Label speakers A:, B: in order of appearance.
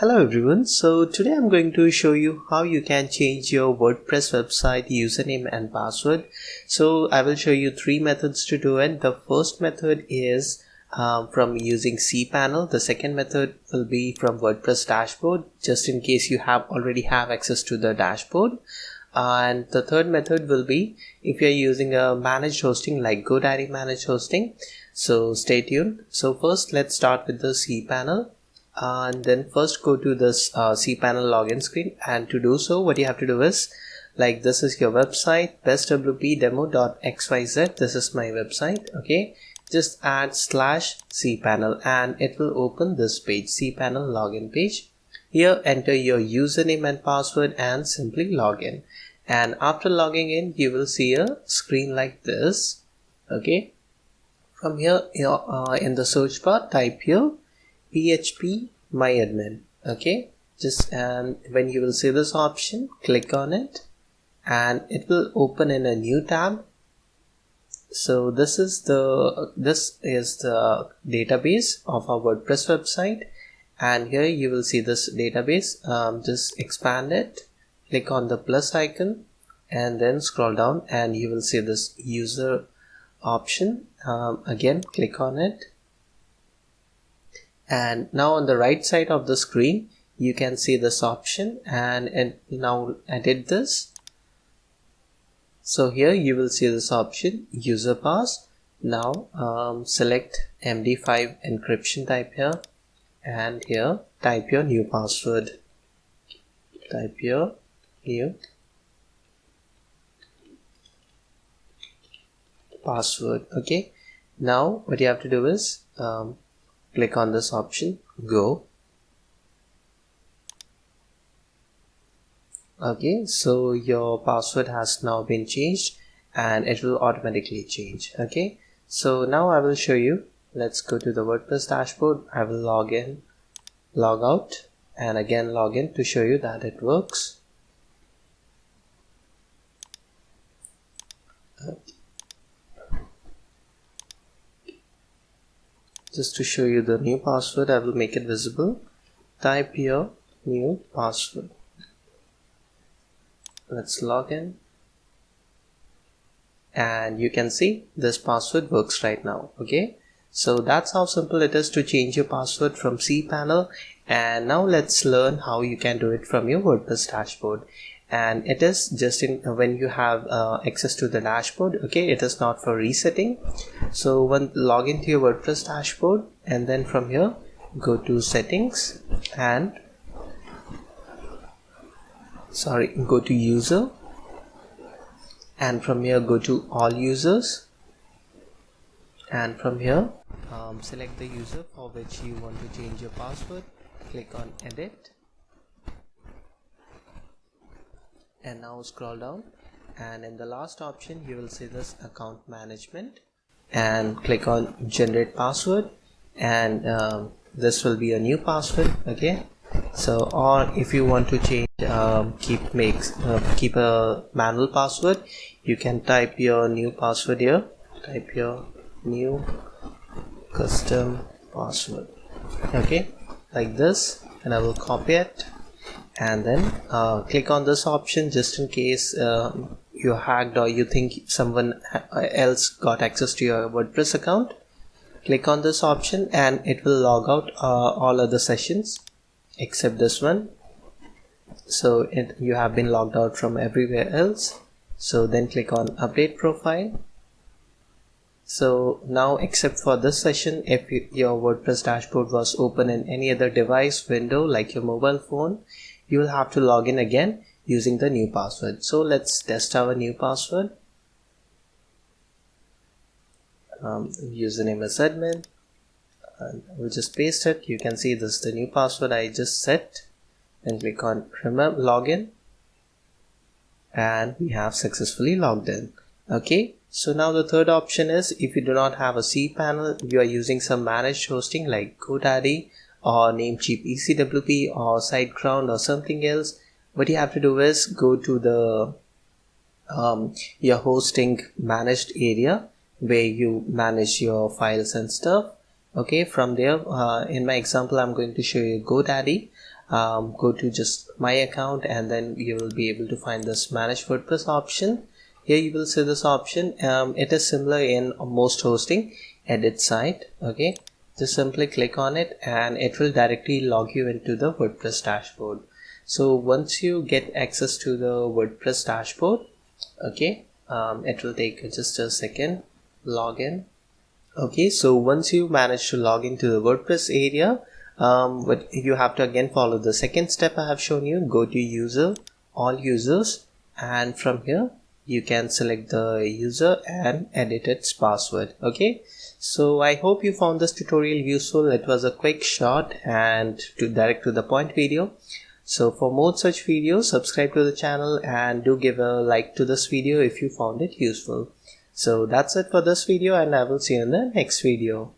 A: Hello everyone, so today I'm going to show you how you can change your WordPress website username and password. So I will show you three methods to do it. The first method is um, from using cPanel. The second method will be from WordPress dashboard just in case you have already have access to the dashboard. and the third method will be if you're using a managed hosting like GoDaddy managed hosting. So stay tuned. So first let's start with the cPanel and then first go to this uh, cPanel login screen. And to do so what you have to do is like this is your website bestwpdemo.xyz this is my website okay? Just add slash cpanel and it will open this page cpanel login page. Here enter your username and password and simply log in. And after logging in you will see a screen like this okay? From here uh, in the search bar type here php myadmin okay? Just and when you will see this option click on it and it will open in a new tab. So this is the this is the database of our wordpress website and here you will see this database. Um, just expand it click on the plus icon and then scroll down and you will see this user option. Um, again click on it and now on the right side of the screen you can see this option. And, and now edit this. So here you will see this option user pass. Now um, select md5 encryption type here. And here type your new password. Type your new password. Okay. Now what you have to do is um, click on this option. Go. Okay so your password has now been changed and it will automatically change. Okay so now I will show you. Let's go to the WordPress dashboard. I will log in log out and again log in to show you that it works just to show you the new password I will make it visible. Type your new password. Let's log in. And you can see this password works right now okay? So that's how simple it is to change your password from cPanel and now let's learn how you can do it from your WordPress dashboard and it is just in when you have uh, access to the dashboard okay it is not for resetting. So when log into your WordPress dashboard and then from here go to settings and sorry go to user. And from here go to all users. And from here um, select the user for which you want to change your password. Click on edit and now scroll down. And in the last option you will see this account management. And click on generate password. And um, this will be a new password okay? So or if you want to change um, keep makes uh, keep a manual password you can type your new password here. Type your new custom password okay? Like this. And I will copy it and then uh, click on this option just in case uh, you hacked or you think someone else got access to your WordPress account. Click on this option and it will log out uh, all other sessions except this one. So it, you have been logged out from everywhere else. So then click on update profile. So now except for this session if you, your WordPress dashboard was open in any other device window like your mobile phone you will have to log in again using the new password. So let's test our new password. Um, username is admin. And we'll just paste it. You can see this is the new password I just set. And click on remember login. And we have successfully logged in. Okay. So now the third option is if you do not have a cPanel you are using some managed hosting like GoDaddy or Namecheap EasyWP or SiteGround or something else, what you have to do is go to the um, your hosting managed area where you manage your files and stuff. Okay from there uh, in my example I'm going to show you GoDaddy. Um, go to just my account and then you will be able to find this manage WordPress option. Here you will see this option. Um, it is similar in most hosting edit site. Okay just simply click on it and it will directly log you into the WordPress dashboard. So once you get access to the WordPress dashboard okay um, it will take just a second login okay so once you manage to log into the WordPress area um, but you have to again follow the second step I have shown you. Go to user all users and from here you can select the user and edit its password okay? So I hope you found this tutorial useful. It was a quick short and to direct to the point video. So for more such videos subscribe to the channel and do give a like to this video if you found it useful. So that's it for this video and I will see you in the next video